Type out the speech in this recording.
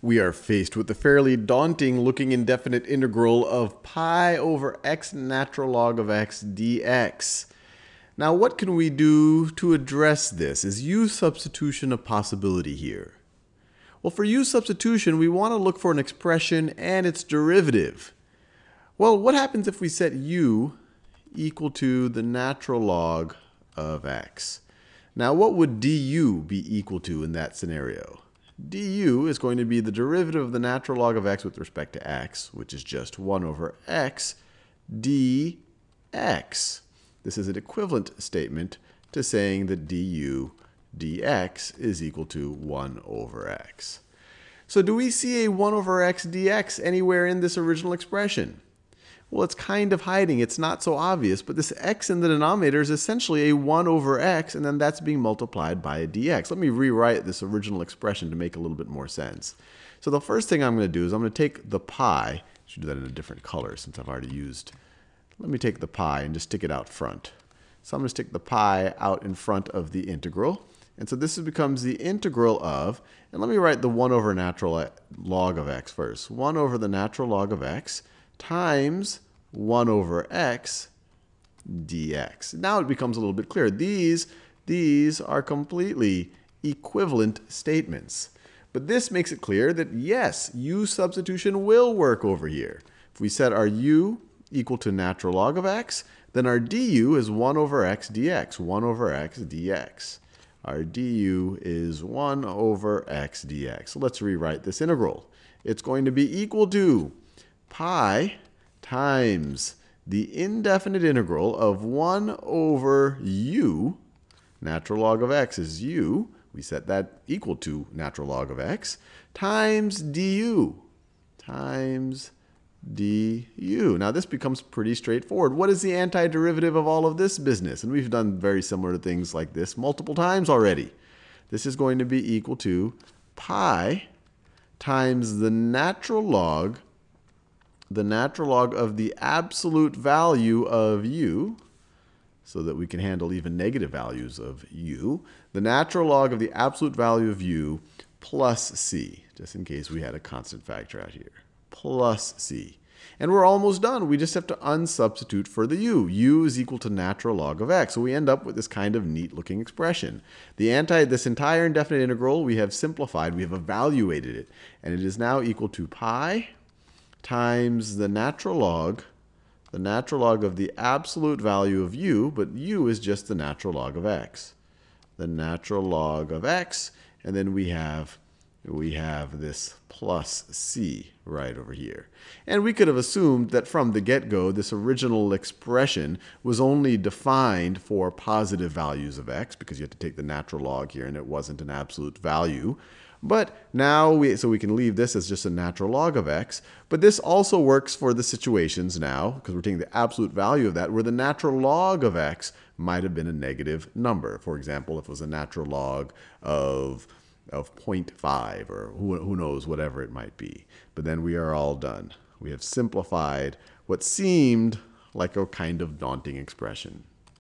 we are faced with the fairly daunting looking indefinite integral of pi over x natural log of x dx. Now what can we do to address this? Is u substitution a possibility here? Well, for u substitution, we want to look for an expression and its derivative. Well, what happens if we set u equal to the natural log of x? Now, what would du be equal to in that scenario? Du is going to be the derivative of the natural log of x with respect to x, which is just 1 over x dx. This is an equivalent statement to saying that du dx is equal to 1 over x. So do we see a 1 over x dx anywhere in this original expression? Well, it's kind of hiding. It's not so obvious, but this x in the denominator is essentially a 1 over x, and then that's being multiplied by a dx. Let me rewrite this original expression to make a little bit more sense. So the first thing I'm going to do is I'm going to take the pi. Should do that in a different color since I've already used. Let me take the pi and just stick it out front. So I'm going to stick the pi out in front of the integral. And so this becomes the integral of, and let me write the 1 over natural uh, log of x first. 1 over the natural log of x times 1 over x dx. Now it becomes a little bit clearer. These, these are completely equivalent statements. But this makes it clear that yes, u substitution will work over here. If we set our u equal to natural log of x, then our du is 1 over x dx, 1 over x dx. Our du is 1 over x dx. So let's rewrite this integral. It's going to be equal to pi times the indefinite integral of 1 over u, natural log of x is u, we set that equal to natural log of x, times du, times du. Now this becomes pretty straightforward. What is the antiderivative of all of this business? And we've done very similar things like this multiple times already. This is going to be equal to pi times the natural log the natural log of the absolute value of u, so that we can handle even negative values of u, the natural log of the absolute value of u plus c, just in case we had a constant factor out here, plus c. And we're almost done. We just have to unsubstitute for the u. u is equal to natural log of x. So we end up with this kind of neat looking expression. The anti, this entire indefinite integral we have simplified, we have evaluated it, and it is now equal to pi times the natural log, the natural log of the absolute value of u, but u is just the natural log of x. The natural log of x, and then we have we have this plus c right over here. And we could have assumed that from the get-go, this original expression was only defined for positive values of x, because you had to take the natural log here, and it wasn't an absolute value. But now, we, so we can leave this as just a natural log of x. But this also works for the situations now, because we're taking the absolute value of that, where the natural log of x might have been a negative number. For example, if it was a natural log of, of 0.5, or who, who knows, whatever it might be. But then we are all done. We have simplified what seemed like a kind of daunting expression.